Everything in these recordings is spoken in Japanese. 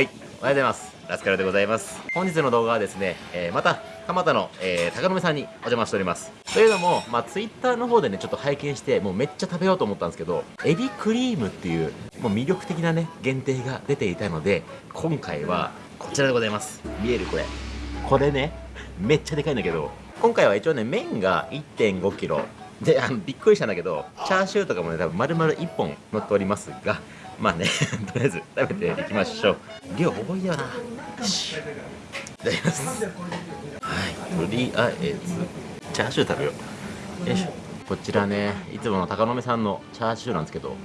はい、おはようございます。ラスカルでございます。本日の動画はですね、えーまた、蒲田の、えー、高野さんにお邪魔しております。というのも、まあ、ツイッターの方でね、ちょっと拝見して、もうめっちゃ食べようと思ったんですけど、エビクリームっていう、もう魅力的なね、限定が出ていたので、今回は、こちらでございます。見えるこれ。これね、めっちゃでかいんだけど、今回は一応ね、麺が1 5キロ。で、あの、びっくりしたんだけど、チャーシューとかもね、多分丸々1本乗っておりますが、まあね、とりあえず食べていきましょう。量多いよな。し。いただきます。はい、とりあえず、チャーシュー食べよう。よいしょ。こちらね、いつもの高野さんのチャーシューなんですけど、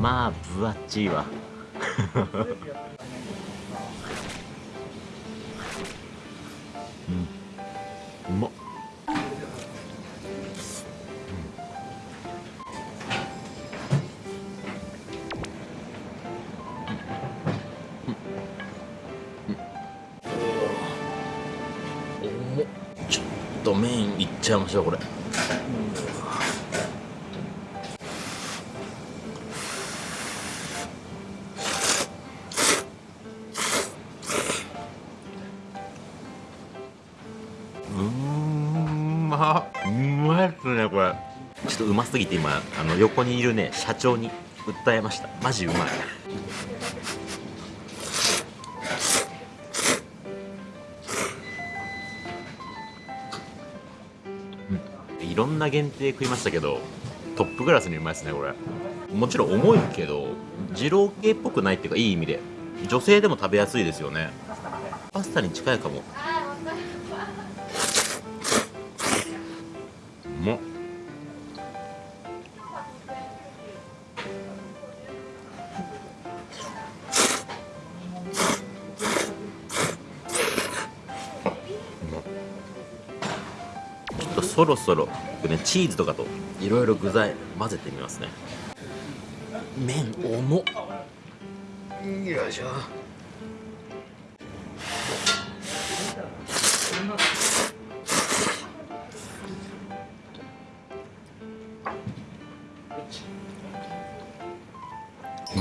まあ、分厚いわ。うん。うまっ。ちょっと麺いっちゃいましょうこれ。うーんまうまいっすねこれ。ちょっとうますぎて今あの横にいるね社長に訴えました。マジうまいいろんな限定食いましたけどトップクラスにうまいですねこれ。もちろん重いけど二郎系っぽくないっていうかいい意味で。女性でも食べやすいですよね。パスタに近いかも。そろそろ僕ねチーズとかといろいろ具材混ぜてみますね。麺重っ。よいしょ。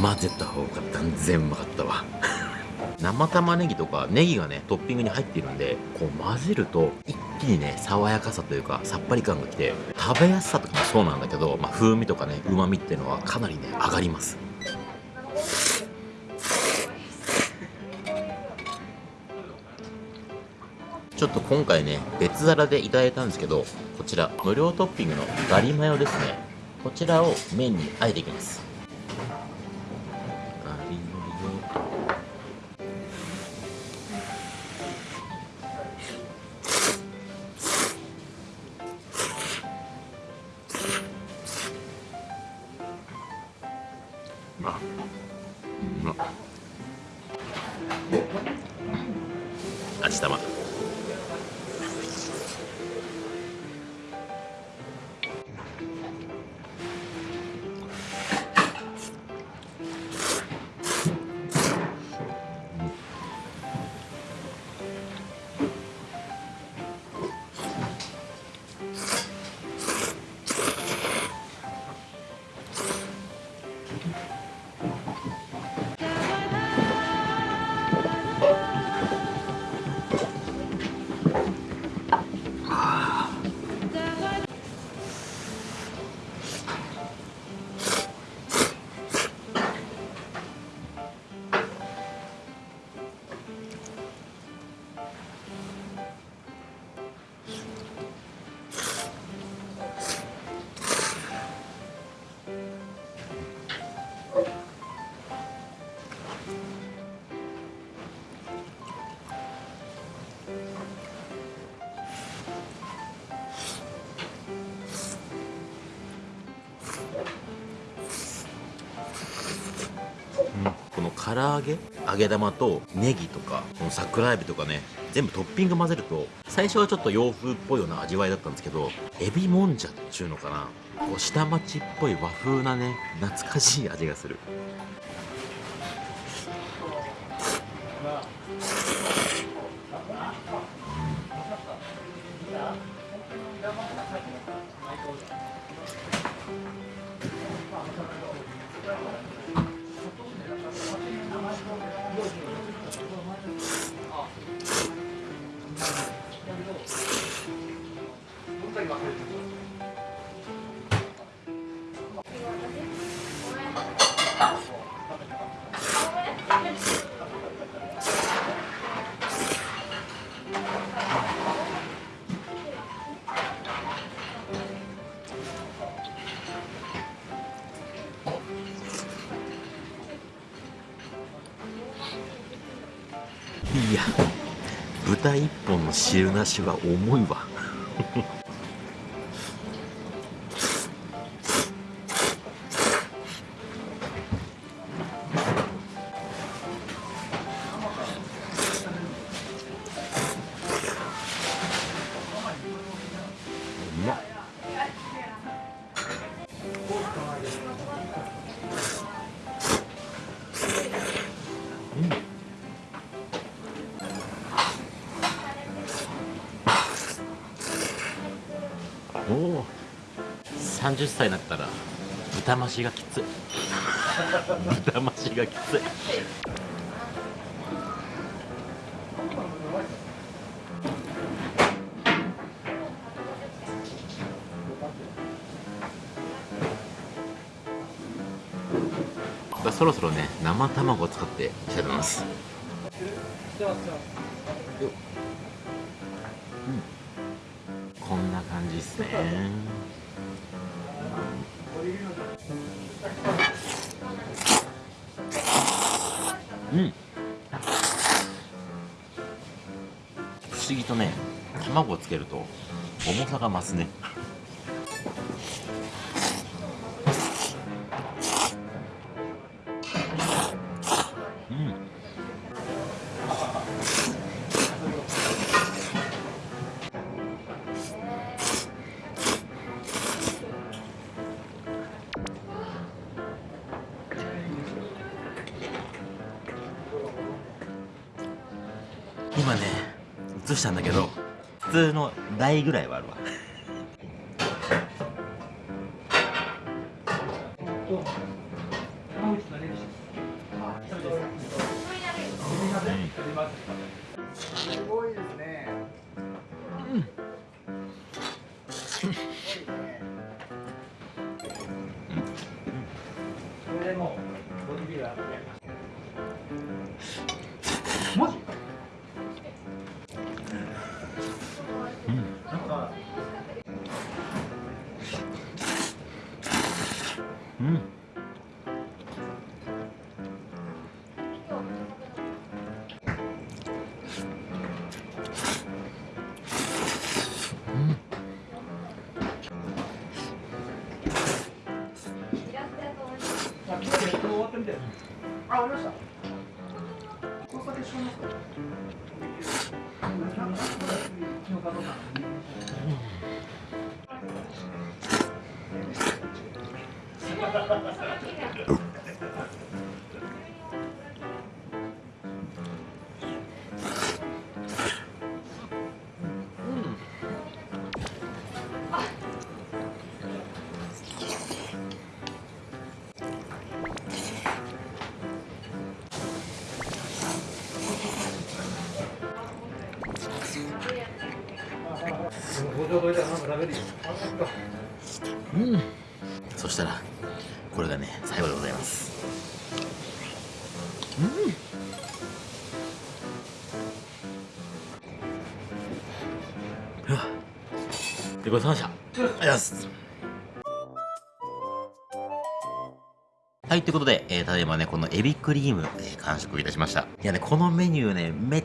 混ぜた方が断然うまかったわ。生玉ねぎとかネギがねトッピングに入っているんでこう混ぜると一にね爽やかさというかさっぱり感がきて食べやすさとかもそうなんだけど、まあ、風味とかねうまみっていうのはかなりね上がります。ちょっと今回ね別皿でいただいたんですけどこちら無料トッピングのガリマヨですね。こちらを麺にあえていきます。唐揚げ？揚げ玉とネギとかこの桜エビとかね全部トッピング混ぜると最初はちょっと洋風っぽいような味わいだったんですけどエビもんじゃっちゅうのかな？こう下町っぽい和風なね懐かしい味がする。や豚一本の汁なしは重いわ。30歳になったら豚増しがきつい。豚増しがきつい。そろそろね生卵を使っていきたいと思いますこんな感じですね。うん。不思議とね卵をつけると重さが増すね。今ね映したんだけど普通の倍ぐらいはあるわ。すごいですね。うん。うん。これでもボディビルダあ、りました。交差点しますか。うん。そしたらこれがね最後でございます。うん。はあでごちそうさました。ありがとうございます。はい、ということで、えー、ただいまね、このエビクリーム、えー完食いたしました。いやね、このメニューね、めっ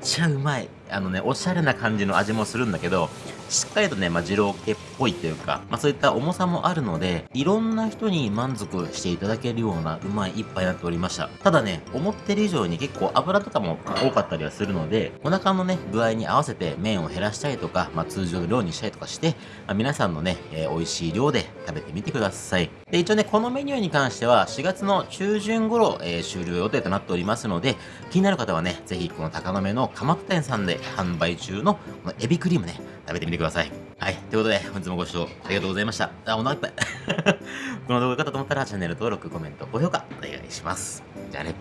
ちゃうまい。あのね、おしゃれな感じの味もするんだけど、しっかりとね、まあ、二郎系っぽいというか、まあ、そういった重さもあるので、いろんな人に満足していただけるようなうまい一杯になっておりました。ただね、思ってる以上に結構油とかも多かったりはするので、お腹のね、具合に合わせて麺を減らしたりとか、まあ、通常の量にしたりとかして、まあ、皆さんのね、えー美味しい量で食べてみてください。で、一応ね、このメニューに関しては、4月の中旬頃、えー終了予定となっておりますので、気になる方はね、ぜひこの高野目の蒲田店さんで販売中のこのエビクリームね、食べてみてください。はい。ということで、本日もご視聴ありがとうございました。あ、お腹いっぱい。この動画が良かったと思ったら、チャンネル登録、コメント、高評価お願いします。じゃあね。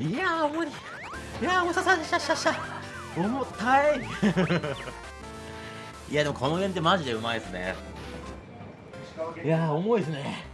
いやー、重い。いやー、重ささ、しゃしゃしゃ。重たい。いやでもこの辺ってマジでうまいですね。いやー重いですね